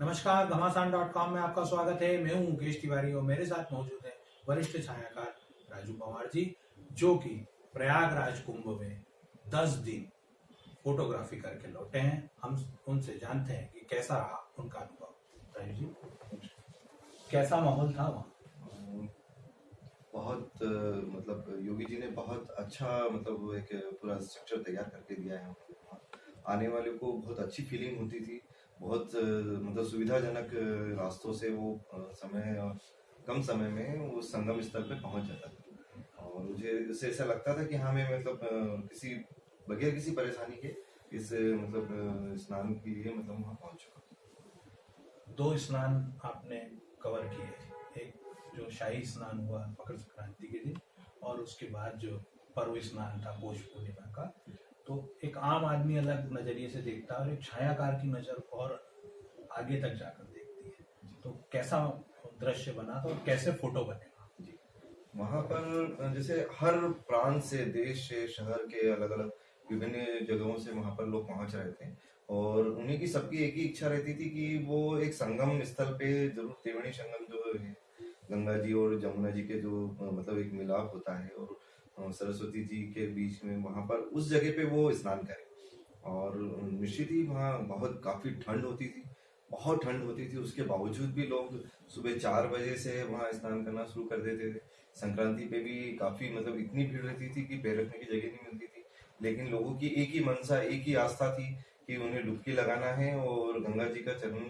नमस्कार घमासान dot com में आपका स्वागत है। मैं हूँ मुकेश तिवारी और मेरे साथ मौजूद है वरिष्ठ छायाकार राजू पवार जी, जो कि प्रयागराज कुंभ में 10 दिन फोटोग्राफी करके लौटे हैं। हम उनसे जानते हैं कि कैसा रहा उनका अनुभव। राजू जी, कैसा माहौल था वहाँ? बहुत मतलब योगी जी ने बहुत अच्छा मतलब एक पूरा स्ट्रक्चर तैयार करके दिया है। आने वाले को बहुत अच्छी फीलिंग होती थी। बहुत मतलब सुविधाजनक रास्तों से वो समय कम समय में वो संगम स्थल पे पहुँच जाता था। और मुझे इससे ऐसा लगता था कि हाँ मैं मतलब किसी बगैर किसी परेशानी के इस मतलब स्नान के लिए मतलब वहाँ पहुँच चुका दो स्नान आपने कवर किए। एक जो शाही स्नान हुआ मकर संक्रांति के दिन और उसके बाद जो पर्व स्नान था पौष पूर्णिमा का। तो एक आम आदमी अलग नज़रिए से देखता है और एक छायाकार की नज़र और आगे तक जाकर देखती है। तो कैसा दृश्य बना था और कैसे फ़ोटो बनेगा जी। वहाँ पर जैसे हर प्रांत से देश से शहर के अलग अलग विभिन्न जगहों से वहाँ पर लोग पहुँच रहे थे। और उन्हीं की सबकी एक ही इच्छा रहती थी कि वो एक संगम स्थल पे ज़रूर त्रिवेणी संगम जो है गंगा जी और जमुना जी के जो मतलब एक मिलाप होता है और सरस्वती जी के बीच में वहाँ पर उस जगह पे वो स्नान करें। और निश्चित ही वहाँ बहुत काफ़ी ठंड होती थी, बहुत ठंड होती थी। उसके बावजूद भी लोग सुबह चार बजे से वहाँ स्नान करना शुरू कर देते थे। संक्रांति पे भी काफ़ी मतलब इतनी भीड़ रहती थी कि पैर रखने की जगह नहीं मिलती थी। लेकिन लोगों की एक ही मनसा, एक ही आस्था थी कि उन्हें डुबकी लगाना है और गंगा जी का चरण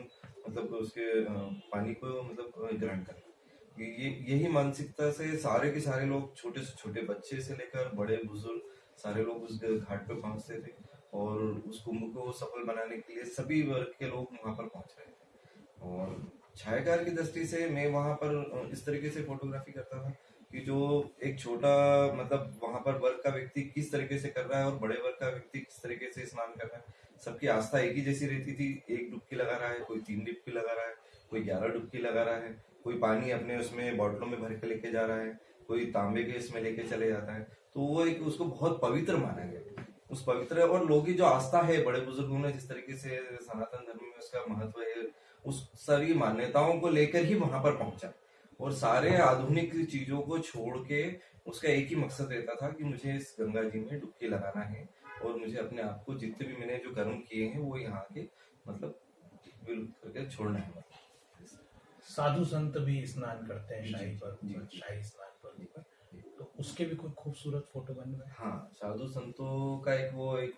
मतलब उसके पानी को मतलब ग्रहण करना ये यही मानसिकता से सारे के सारे लोग छोटे से छोटे बच्चे से लेकर बड़े बुज़ुर्ग सारे लोग उस घाट पे पहुँचते थे और उस कुंभ को सफल बनाने के लिए सभी वर्ग के लोग वहाँ पर पहुँच रहे थे। और छायाकार की दृष्टि से मैं वहाँ पर इस तरीके से फोटोग्राफी करता था कि जो एक छोटा मतलब वहाँ पर वर्ग का व्यक्ति किस तरीके से कर रहा है और बड़े वर्ग का व्यक्ति किस तरीके से स्नान कर रहा है। सबकी आस्था एक ही जैसी रहती थी, एक डुबकी लगा रहा है, कोई तीन डुबकी लगा रहा है, कोई ग्यारह डुबकी लगा रहा है कोई पानी अपने उसमें बॉटलों में भर के लेके जा रहा है, कोई तांबे के इसमें लेके चले जाता है तो वो एक उसको बहुत पवित्र माना गया। उस पवित्र और लोगों जो आस्था है, बड़े बुज़ुर्गों ने जिस तरीके से सनातन धर्म में उसका महत्व है, उस सारी मान्यताओं को लेकर ही वहाँ पर पहुँचा। और सारे आधुनिक चीज़ों को छोड़ के उसका एक ही मकसद रहता था कि मुझे इस गंगा जी में डुबकी लगाना है और मुझे अपने आप को जितने भी मैंने जो कर्म किए हैं, वो यहाँ के मतलब करके छोड़ना है। साधु संत भी स्नान करते हैं शाही पर शाही स्नान पर। तो उसके भी कोई खूबसूरत फ़ोटो बन गए? हाँ साधु संतों का एक वो एक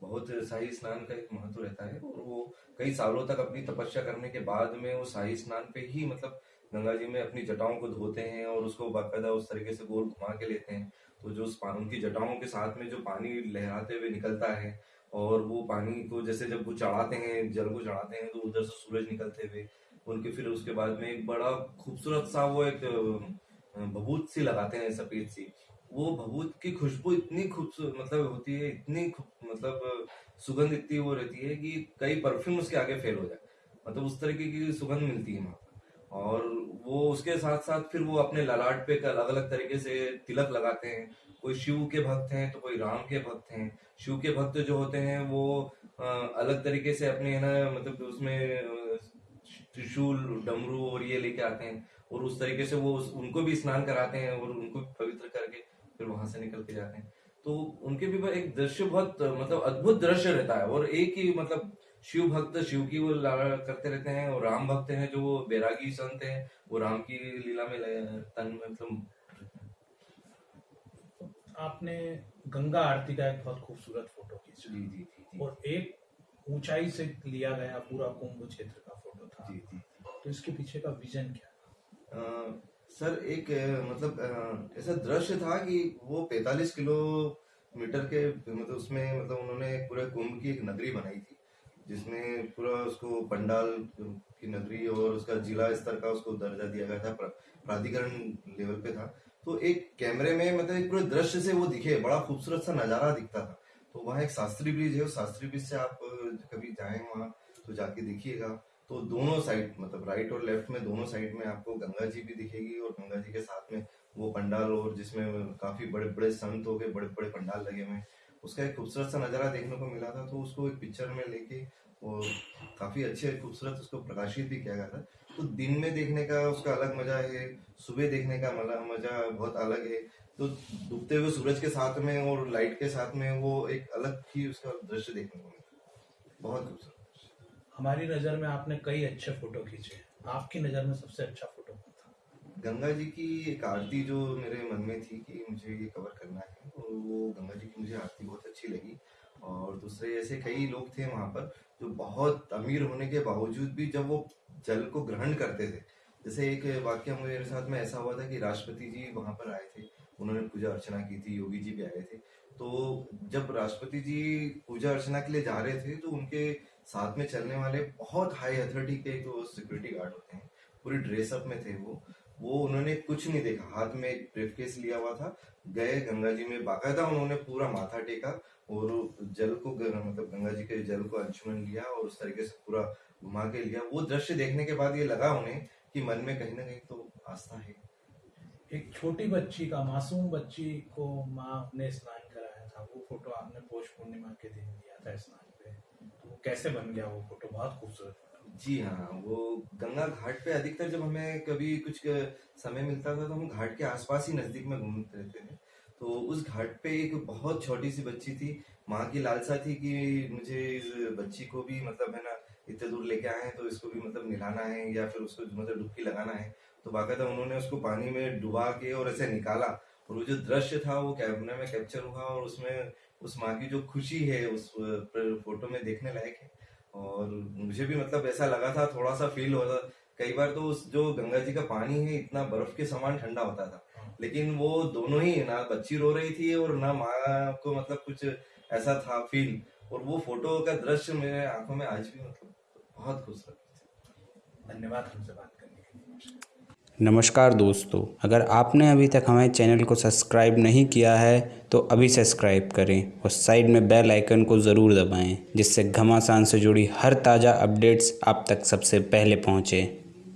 बहुत शाही स्नान का एक महत्व रहता है और वो कई सालों तक अपनी तपस्या करने के बाद में वो शाही स्नान पे ही मतलब गंगा जी में अपनी जटाओं को धोते हैं और उसको बाकायदा उस तरीके से गोल घुमा के लेते हैं। तो जो उनकी जटाओं के साथ में जो पानी लहराते हुए निकलता है और वो पानी को जैसे जब वो चढ़ाते हैं जल को चढ़ाते हैं तो उधर से सूरज निकलते हुए उनके फिर उसके बाद में एक बड़ा खूबसूरत सा वो एक भभूत सी लगाते हैं सफ़ेद सी। वो भभूत की खुशबू इतनी खूबसूरत मतलब होती है, इतनी मतलब सुगंध इतनी वो रहती है कि कई परफ्यूम उसके आगे फेल हो जाए मतलब उस तरीके की सुगंध मिलती है वहाँ और वो उसके साथ साथ फिर वो अपने ललाट पे अलग अलग तरीके से तिलक लगाते हैं। कोई शिव के भक्त हैं तो कोई राम के भक्त हैं। शिव के भक्त जो होते हैं वो अलग तरीके से अपने, है ना मतलब उसमें त्रिशूल डमरू और ये लेके आते हैं। और उस तरीके से वो उनको भी स्नान कराते हैं और उनको पवित्र करके फिर वहाँ से निकल के जाते हैं। तो उनके भी एक दृश्य बहुत मतलब अद्भुत दृश्य रहता है और एक ही मतलब शिव भक्त शिव की वो ला- करते रहते हैं और राम भक्त हैं जो वो बैरागी संत हैं वो राम की लीला में तन मतलब आपने गंगा आरती का एक बहुत खूबसूरत फ़ोटो खींचा। जी जी जी। और एक ऊंचाई से लिया गया पूरा कुंभ क्षेत्र का फ़ोटो था। जी जी तो इसके पीछे का विजन क्या अ, सर एक मतलब ऐसा दृश्य था कि वो 45 किलोमीटर के मतलब उसमें मतलब उन्होंने पूरे कुंभ की एक नगरी बनाई थी जिसमें पूरा उसको पंडाल की नगरी और उसका जिला स्तर का उसको दर्जा दिया गया था प्राधिकरण लेवल पे था। तो एक कैमरे में मतलब एक पूरे दृश्य से वो दिखे बड़ा खूबसूरत सा नज़ारा दिखता था। तो वहाँ एक शास्त्री ब्रिज है शास्त्री ब्रिज से आप कभी जाए वहाँ तो जाके देखिएगा। तो दोनों साइड मतलब राइट और लेफ़्ट में दोनों साइड में आपको गंगा जी भी दिखेगी और गंगा जी के साथ में वो पंडाल और जिसमें काफ़ी बड़े बड़े संत हो गए बड़े बड़े पंडाल लगे हुए उसका एक खूबसूरत सा नज़ारा देखने को मिला था तो उसको एक पिक्चर में लेके और काफ़ी अच्छे खूबसूरत उसको प्रकाशित भी किया गया था। तो दिन में देखने का उसका अलग मज़ा है, सुबह देखने का मज़ा मज़ा बहुत अलग है। तो डूबते हुए सूरज के साथ में और लाइट के साथ में वो एक अलग ही उसका दृश्य देखने को मिलता बहुत खूबसूरत हमारी नज़र में आपने कई अच्छे फ़ोटो खींचे आपकी नज़र में सबसे अच्छा फ़ोटो कौन था? गंगा जी की एक आरती जो मेरे मन में थी कि मुझे ये कवर करना है और वो गंगा जी की मुझे आरती बहुत अच्छी लगी। और दूसरे ऐसे कई लोग थे वहाँ पर जो बहुत अमीर होने के बावजूद भी जब वो जल को ग्रहण करते थे जैसे एक वाक्य मेरे साथ में ऐसा हुआ था कि राष्ट्रपति जी वहाँ पर आए थे। उन्होंने पूजा अर्चना की थी, योगी जी भी आए थे। तो जब राष्ट्रपति जी पूजा अर्चना के लिए जा रहे थे तो उनके साथ में चलने वाले बहुत हाई अथॉरिटी के तो सिक्योरिटी गार्ड होते हैं, पूरी ड्रेसअप में थे वो। वो उन्होंने कुछ नहीं देखा, हाथ में एक ब्रीफकेस लिया हुआ था, गए, गंगा जी में बाकायदा उन्होंने पूरा माथा टेका और जल को मतलब गंगा जी के जल को अंशुमन लिया और उस तरीके से पूरा घुमा के लिया। वो दृश्य देखने के बाद ये लगा उन्हें कि मन में कहीं ना कहीं तो आस्था है। एक छोटी बच्ची का, मासूम बच्ची को माँ ने स्नान कराया था। वो फ़ोटो आपने पोष पूर्णिमा के दिन दिया था स्नान पे। तो वो कैसे बन गया वो फ़ोटो? बहुत खूबसूरत जी हाँ वो गंगा घाट पे अधिकतर जब हमें कभी कुछ समय मिलता था तो हम घाट के आसपास ही नज़दीक में घूमते रहते थे। तो उस घाट पे एक बहुत छोटी सी बच्ची थी। माँ की लालसा थी कि मुझे इस बच्ची को भी मतलब है ना, इतने दूर लेके आए हैं तो इसको भी मतलब निलाना है या फिर उसको मतलब डुबकी लगाना है। तो बाकायदा उन्होंने उसको पानी में डुबा के और ऐसे निकाला। और वो जो दृश्य था वो कैमरे में कैप्चर हुआ और उसमें उस माँ की जो खुशी है उस फ़ोटो में देखने लायक है। और मुझे भी मतलब ऐसा लगा था थोड़ा सा फील हो रहा कई बार तो उस जो गंगा जी का पानी है इतना बर्फ़ के समान ठंडा होता था। हाँ। लेकिन वो दोनों ही ना बच्ची रो रही थी और ना माँ को मतलब कुछ ऐसा था फील और वो फ़ोटो का दृश्य मेरे आँखों में आज भी मतलब बहुत खुश रखती धन्यवाद हमसे बात नमस्कार दोस्तों, अगर आपने अभी तक हमारे चैनल को सब्सक्राइब नहीं किया है तो अभी सब्सक्राइब करें और साइड में बेल आइकन को ज़रूर दबाएँ, जिससे घमासान से जुड़ी हर ताज़ा अपडेट्स आप तक सबसे पहले पहुँचें।